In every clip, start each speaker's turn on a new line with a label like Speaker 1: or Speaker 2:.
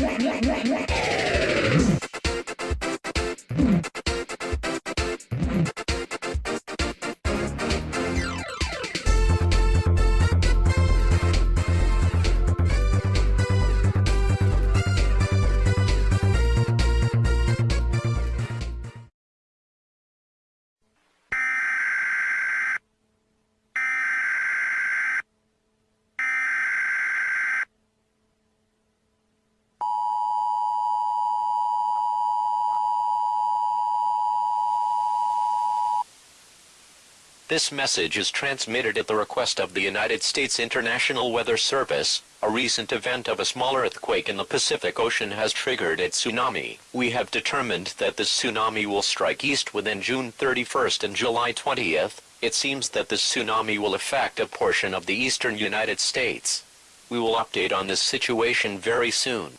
Speaker 1: Yeah, yeah, yeah, yeah. This message is transmitted at the request of the United States International Weather Service. A recent event of a small earthquake in the Pacific Ocean has triggered a tsunami. We have determined that this tsunami will strike east within June 31st and July 20th. It seems that this tsunami will affect a portion of the eastern United States. We will update on this situation very soon.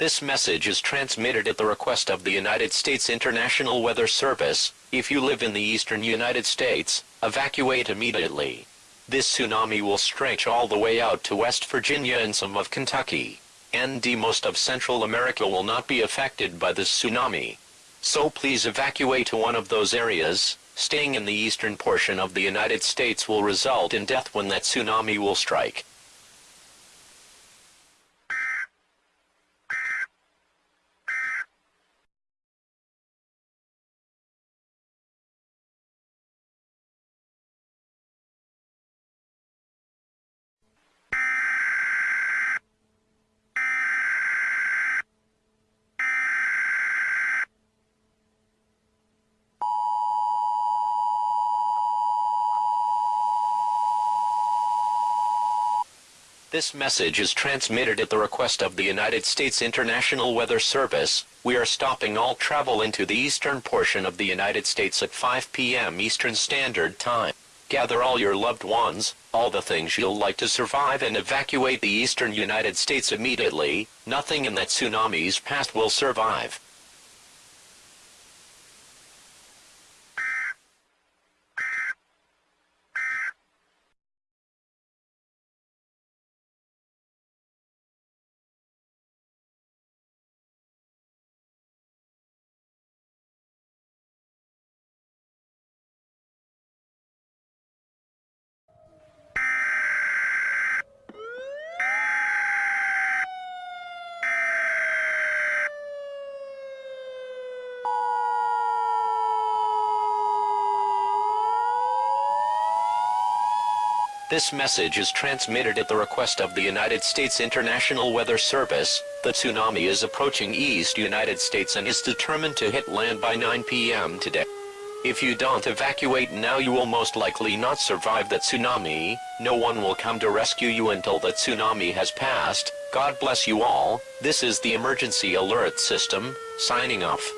Speaker 1: This message is transmitted at the request of the United States International Weather Service. If you live in the eastern United States, evacuate immediately. This tsunami will stretch all the way out to West Virginia and some of Kentucky. And most of Central America will not be affected by this tsunami. So please evacuate to one of those areas. Staying in the eastern portion of the United States will result in death when that tsunami will strike. This message is transmitted at the request of the United States International Weather Service. We are stopping all travel into the eastern portion of the United States at 5 p.m. Eastern Standard Time. Gather all your loved ones, all the things you'll like to survive and evacuate the eastern United States immediately. Nothing in that tsunami's past will survive. This message is transmitted at the request of the United States International Weather Service. The tsunami is approaching East United States and is determined to hit land by 9 p.m. today. If you don't evacuate now you will most likely not survive that tsunami, no one will come to rescue you until the tsunami has passed. God bless you all, this is the emergency alert system, signing off.